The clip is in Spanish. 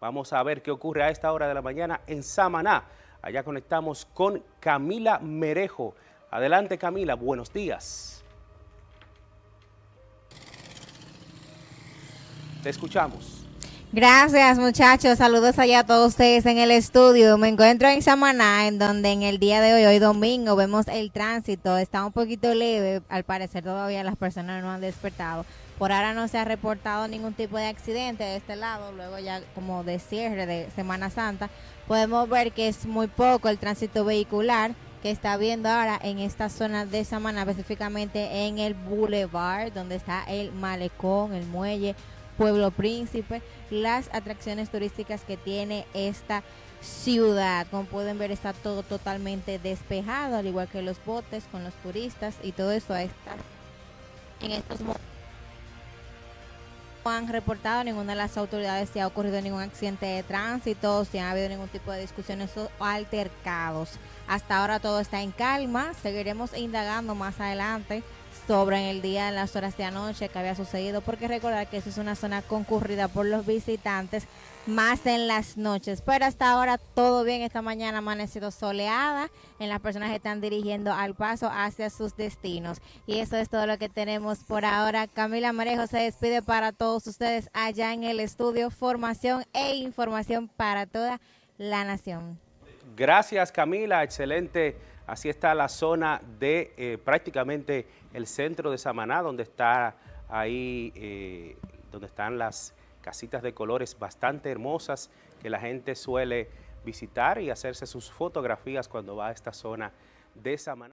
Vamos a ver qué ocurre a esta hora de la mañana en Samaná. Allá conectamos con Camila Merejo. Adelante Camila, buenos días. Te escuchamos. Gracias muchachos, saludos allá a todos ustedes en el estudio. Me encuentro en Samaná, en donde en el día de hoy, hoy domingo, vemos el tránsito. Está un poquito leve, al parecer todavía las personas no han despertado. Por ahora no se ha reportado ningún tipo de accidente de este lado, luego ya como de cierre de Semana Santa, podemos ver que es muy poco el tránsito vehicular que está viendo ahora en esta zona de Samaná, específicamente en el Boulevard, donde está el malecón, el muelle, Pueblo Príncipe, las atracciones turísticas que tiene esta ciudad. Como pueden ver está todo totalmente despejado, al igual que los botes con los turistas y todo eso está en estos momentos no han reportado ninguna de las autoridades si ha ocurrido ningún accidente de tránsito, si ha habido ningún tipo de discusiones o altercados. Hasta ahora todo está en calma, seguiremos indagando más adelante sobre en el día, en las horas de anoche que había sucedido, porque recordar que esa es una zona concurrida por los visitantes, más en las noches. Pero hasta ahora todo bien, esta mañana amanecido soleada, en las personas que están dirigiendo al paso hacia sus destinos. Y eso es todo lo que tenemos por ahora. Camila Marejo se despide para todos ustedes allá en el estudio, formación e información para toda la nación. Gracias Camila, excelente. Así está la zona de eh, prácticamente el centro de Samaná, donde está ahí, eh, donde están las casitas de colores bastante hermosas que la gente suele visitar y hacerse sus fotografías cuando va a esta zona de Samaná.